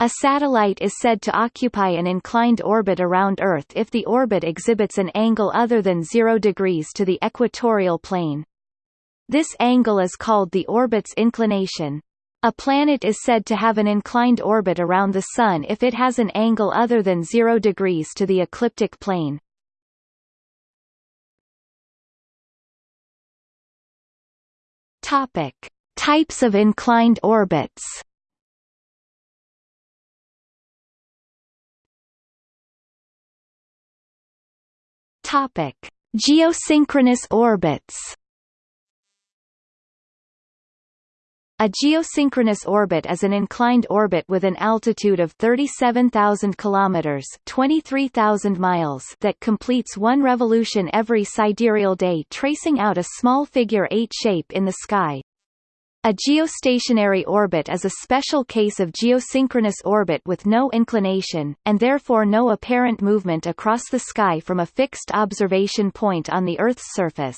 A satellite is said to occupy an inclined orbit around Earth if the orbit exhibits an angle other than 0 degrees to the equatorial plane. This angle is called the orbit's inclination. A planet is said to have an inclined orbit around the Sun if it has an angle other than 0 degrees to the ecliptic plane. Topic: Types of inclined orbits. Topic: Geosynchronous orbits. A geosynchronous orbit is an inclined orbit with an altitude of 37,000 kilometers (23,000 miles) that completes one revolution every sidereal day, tracing out a small figure-eight shape in the sky. A geostationary orbit is a special case of geosynchronous orbit with no inclination, and therefore no apparent movement across the sky from a fixed observation point on the Earth's surface.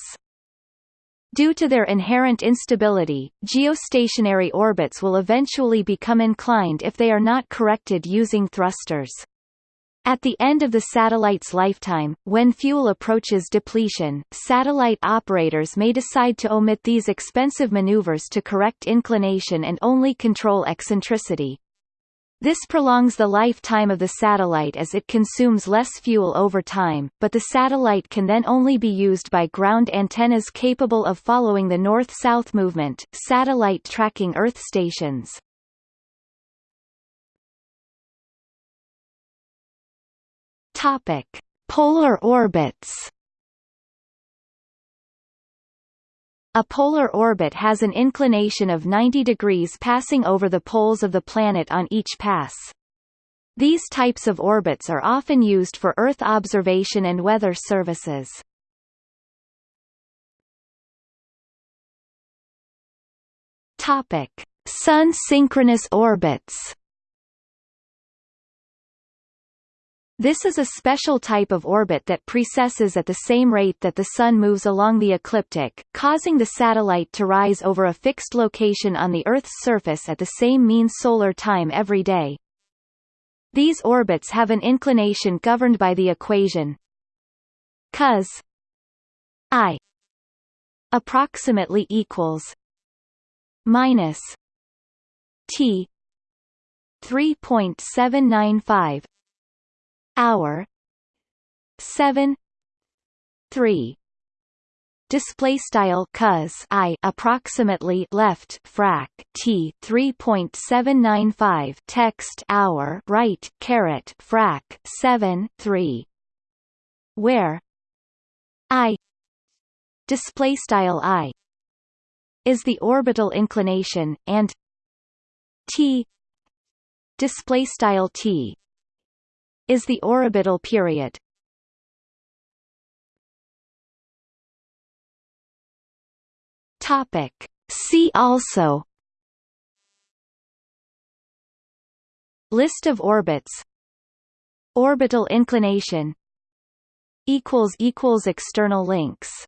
Due to their inherent instability, geostationary orbits will eventually become inclined if they are not corrected using thrusters. At the end of the satellite's lifetime, when fuel approaches depletion, satellite operators may decide to omit these expensive maneuvers to correct inclination and only control eccentricity. This prolongs the lifetime of the satellite as it consumes less fuel over time, but the satellite can then only be used by ground antennas capable of following the north-south movement, satellite tracking Earth stations. Topic: Polar orbits. A polar orbit has an inclination of 90 degrees passing over the poles of the planet on each pass. These types of orbits are often used for Earth observation and weather services. Topic: Sun synchronous orbits. This is a special type of orbit that precesses at the same rate that the Sun moves along the ecliptic, causing the satellite to rise over a fixed location on the Earth's surface at the same mean solar time every day. These orbits have an inclination governed by the equation cos i approximately equals minus t 3.795 hour 7 3 display style cos i approximately left frac t 3.795 text hour right caret frac 7 3 where? I. Display style i. Is the orbital inclination and t. Display style t is the orbital period. Topic. See also List of orbits Orbital inclination Equals Equals External links